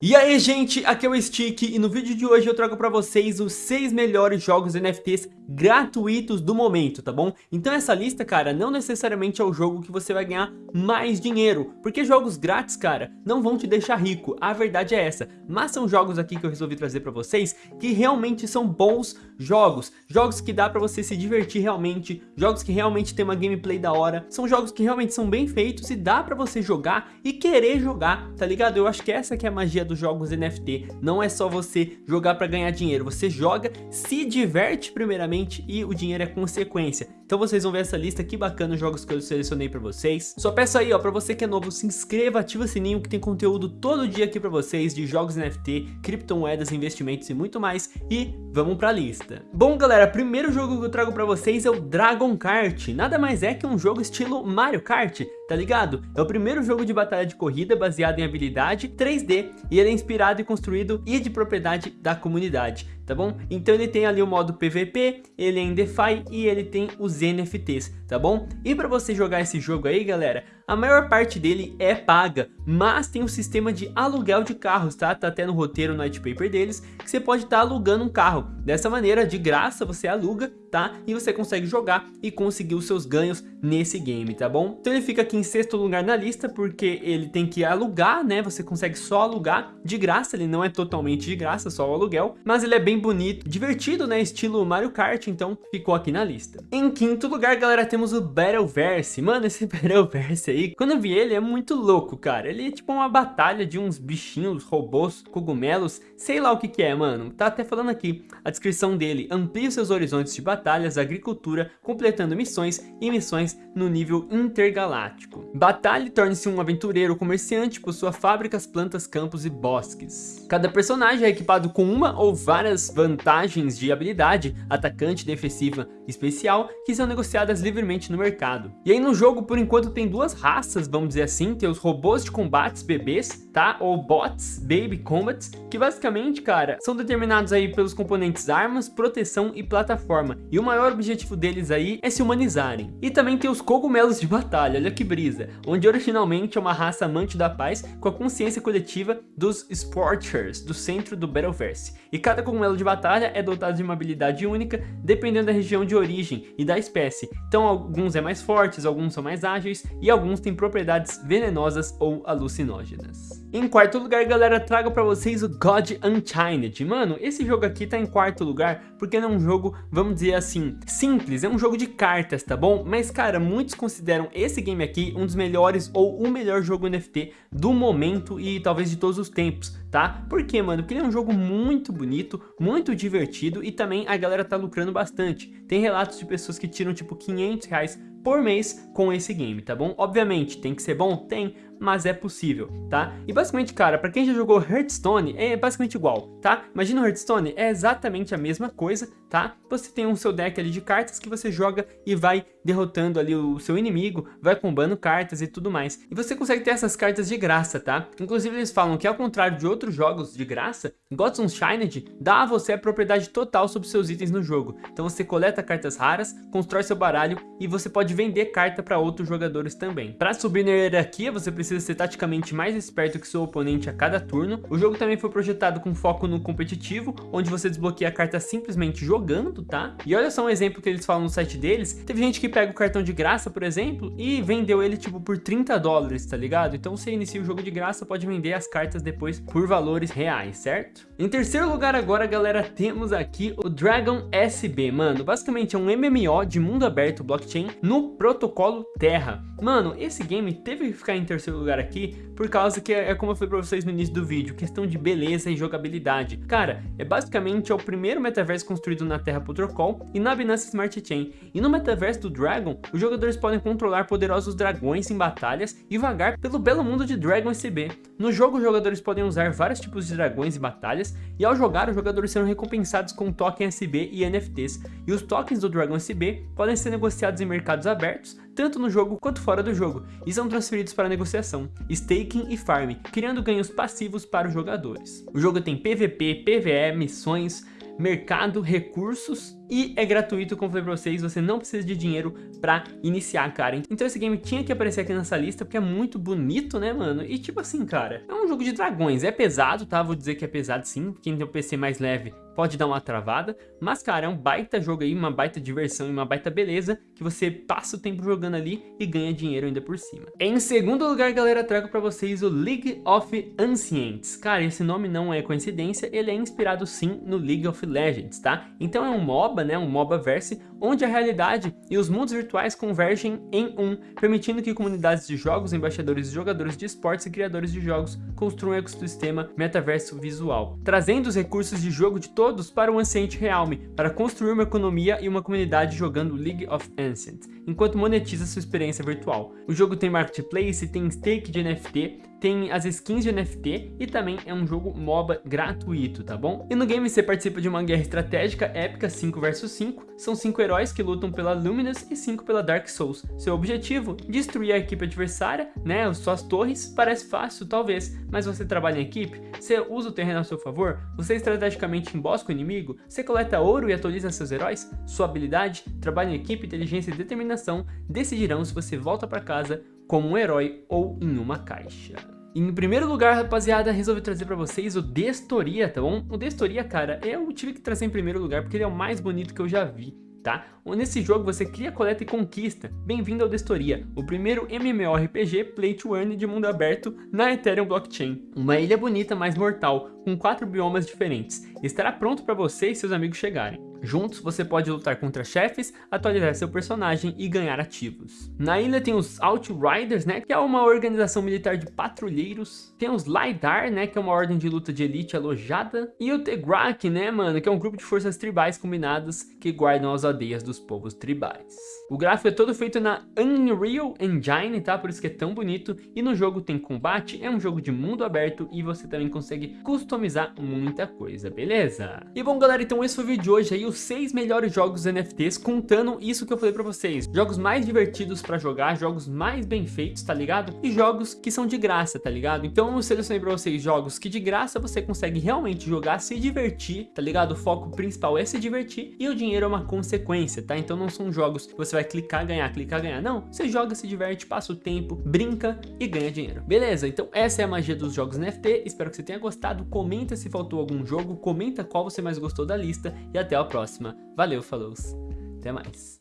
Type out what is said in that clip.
E aí gente, aqui é o Stick e no vídeo de hoje eu trago para vocês os 6 melhores jogos NFTs gratuitos do momento, tá bom? Então essa lista, cara, não necessariamente é o jogo que você vai ganhar mais dinheiro, porque jogos grátis, cara, não vão te deixar rico, a verdade é essa. Mas são jogos aqui que eu resolvi trazer para vocês que realmente são bons jogos, jogos que dá para você se divertir realmente, jogos que realmente tem uma gameplay da hora, são jogos que realmente são bem feitos e dá para você jogar e querer jogar, tá ligado? Eu acho que essa que é a magia dos jogos NFT. Não é só você jogar para ganhar dinheiro, você joga, se diverte primeiramente e o dinheiro é consequência. Então vocês vão ver essa lista, que bacana os jogos que eu selecionei para vocês. Só peço aí, ó, para você que é novo, se inscreva, ativa o sininho que tem conteúdo todo dia aqui para vocês de jogos NFT, criptomoedas, investimentos e muito mais. E vamos para a lista. Bom, galera, primeiro jogo que eu trago para vocês é o Dragon Kart. Nada mais é que um jogo estilo Mario Kart, tá ligado? É o primeiro jogo de batalha de corrida baseado em habilidade 3D e ele é inspirado e construído e de propriedade da comunidade, tá bom? Então ele tem ali o modo PVP, ele é em DeFi e ele tem os NFTs, tá bom? E para você jogar esse jogo aí, galera, a maior parte dele é paga, mas tem um sistema de aluguel de carros, tá? Tá até no roteiro, no white paper deles, que você pode estar tá alugando um carro. Dessa maneira, de graça, você aluga, tá? E você consegue jogar e conseguir os seus ganhos nesse game, tá bom? Então ele fica aqui em sexto lugar na lista, porque ele tem que alugar, né? Você consegue só alugar de graça, ele não é totalmente de graça, só o aluguel, mas ele é bem bonito, divertido, né? Estilo Mario Kart, então ficou aqui na lista. Em quinto lugar, galera, temos o Battleverse. Mano, esse Battleverse aí aí, quando eu vi ele, é muito louco, cara. Ele é tipo uma batalha de uns bichinhos, robôs, cogumelos, sei lá o que que é, mano. Tá até falando aqui, a descrição dele, amplia seus horizontes de batalhas, agricultura, completando missões e missões no nível intergaláctico. Batalhe torne-se um aventureiro comerciante, possua fábricas, plantas, campos e bosques. Cada personagem é equipado com uma ou várias vantagens de habilidade, atacante, defensiva, especial, que são negociadas livremente no mercado. E aí no jogo, por enquanto, tem duas raças, vamos dizer assim, tem os robôs de combates bebês, tá? Ou bots, baby combats, que basicamente, cara, são determinados aí pelos componentes armas, proteção e plataforma. E o maior objetivo deles aí é se humanizarem. E também tem os cogumelos de batalha, olha que brisa, onde originalmente é uma raça amante da paz com a consciência coletiva dos Sporters, do centro do Battleverse. E cada cogumelo de batalha é dotado de uma habilidade única, dependendo da região de origem e da espécie. Então alguns é mais fortes, alguns são mais ágeis e alguns têm propriedades venenosas ou alucinógenas. Em quarto lugar, galera, trago pra vocês o God Unchained. Mano, esse jogo aqui tá em quarto lugar porque não é um jogo, vamos dizer assim, simples. É um jogo de cartas, tá bom? Mas, cara, muitos consideram esse game aqui um dos melhores ou o melhor jogo NFT do momento e talvez de todos os tempos, tá? Por quê, mano? Porque ele é um jogo muito bonito, muito divertido e também a galera tá lucrando bastante. Tem relatos de pessoas que tiram, tipo, 500 reais por mês com esse game, tá bom? Obviamente, tem que ser bom? Tem, mas é possível, tá? E basicamente, cara, pra quem já jogou Hearthstone, é basicamente igual, tá? Imagina o Hearthstone, é exatamente a mesma coisa, tá? Você tem um seu deck ali de cartas que você joga e vai derrotando ali o seu inimigo, vai combando cartas e tudo mais. E você consegue ter essas cartas de graça, tá? Inclusive eles falam que ao contrário de outros jogos de graça, Gods Unchained dá a você a propriedade total sobre seus itens no jogo. Então você coleta cartas raras, constrói seu baralho e você pode vender carta para outros jogadores também. Para subir na hierarquia, você precisa ser taticamente mais esperto que seu oponente a cada turno. O jogo também foi projetado com foco no competitivo, onde você desbloqueia a carta simplesmente jogando, tá? E olha só um exemplo que eles falam no site deles. Teve gente que pega o cartão de graça, por exemplo, e vendeu ele tipo por 30 dólares, tá ligado? Então você inicia o jogo de graça, pode vender as cartas depois por valores reais, certo? Em terceiro lugar agora, galera, temos aqui o Dragon SB, mano. Basicamente é um MMO de mundo aberto blockchain no protocolo Terra. Mano, esse game teve que ficar em terceiro lugar aqui, por causa que é, é como eu falei pra vocês no início do vídeo, questão de beleza e jogabilidade. Cara, é basicamente é o primeiro metaverso construído na Terra Protocol e na Binance Smart Chain. E no metaverso do Dragon, os jogadores podem controlar poderosos dragões em batalhas e vagar pelo belo mundo de Dragon SB. No jogo, os jogadores podem usar vários tipos de dragões em batalhas, e ao jogar, os jogadores serão recompensados com token SB e NFTs, e os tokens do Dragon SB podem ser negociados em mercados abertos, tanto no jogo quanto fora do jogo, e são transferidos para negociação, staking e farm, criando ganhos passivos para os jogadores. O jogo tem PVP, PVE, missões, mercado, recursos, e é gratuito, como falei pra vocês, você não precisa de dinheiro pra iniciar, cara. Então esse game tinha que aparecer aqui nessa lista, porque é muito bonito, né, mano? E tipo assim, cara, é um jogo de dragões, é pesado, tá? Vou dizer que é pesado sim, quem tem um PC mais leve pode dar uma travada, mas cara, é um baita jogo aí, uma baita diversão e uma baita beleza, que você passa o tempo jogando ali e ganha dinheiro ainda por cima. Em segundo lugar, galera, trago pra vocês o League of Ancients. Cara, esse nome não é coincidência, ele é inspirado sim no League of Legends, tá? Então é um MOBA, né, um MOBA verse, onde a realidade e os mundos virtuais convergem em um, permitindo que comunidades de jogos, embaixadores e jogadores de esportes e criadores de jogos construam um ecossistema metaverso visual, trazendo os recursos de jogo de todo todos para o Ancient Realm, para construir uma economia e uma comunidade jogando League of Ancients, enquanto monetiza sua experiência virtual. O jogo tem marketplace, tem stake de NFT, tem as skins de NFT e também é um jogo MOBA gratuito, tá bom? E no game você participa de uma guerra estratégica épica 5 vs 5, são 5 heróis que lutam pela Luminous e 5 pela Dark Souls. Seu objetivo? Destruir a equipe adversária, né, suas torres, parece fácil talvez, mas você trabalha em equipe, você usa o terreno a seu favor, você estrategicamente embosca o inimigo, você coleta ouro e atualiza seus heróis, sua habilidade, trabalho em equipe, inteligência e determinação decidirão se você volta para casa como um herói ou em uma caixa. Em primeiro lugar, rapaziada, resolvi trazer pra vocês o Destoria, tá bom? O Destoria, cara, eu tive que trazer em primeiro lugar porque ele é o mais bonito que eu já vi tá? Nesse jogo você cria, coleta e conquista. Bem-vindo ao Destoria, o primeiro MMORPG Play to Earn de mundo aberto na Ethereum Blockchain. Uma ilha bonita, mas mortal, com quatro biomas diferentes. Estará pronto para você e seus amigos chegarem. Juntos, você pode lutar contra chefes, atualizar seu personagem e ganhar ativos. Na ilha tem os Outriders, né, que é uma organização militar de patrulheiros. Tem os LiDAR, né, que é uma ordem de luta de elite alojada. E o Tegrak, né, mano, que é um grupo de forças tribais combinadas que guardam as aldeias dos povos tribais. O gráfico é todo feito na Unreal Engine, tá? Por isso que é tão bonito. E no jogo tem combate, é um jogo de mundo aberto e você também consegue customizar muita coisa, beleza? E bom, galera, então esse foi o vídeo de hoje aí, os 6 melhores jogos NFTs, contando isso que eu falei pra vocês. Jogos mais divertidos pra jogar, jogos mais bem feitos, tá ligado? E jogos que são de graça, tá ligado? Então eu selecionei pra vocês jogos que de graça você consegue realmente jogar, se divertir, tá ligado? O foco principal é se divertir e o dinheiro é uma consequência, tá? Então não são jogos que você vai clicar, ganhar, clicar, ganhar. Não, você joga, se diverte, passa o tempo, brinca e ganha dinheiro. Beleza? Então essa é a magia dos jogos NFT. Espero que você tenha gostado. Comenta se faltou algum jogo, comenta qual você mais gostou da lista e até a próxima. Valeu, falou, até mais.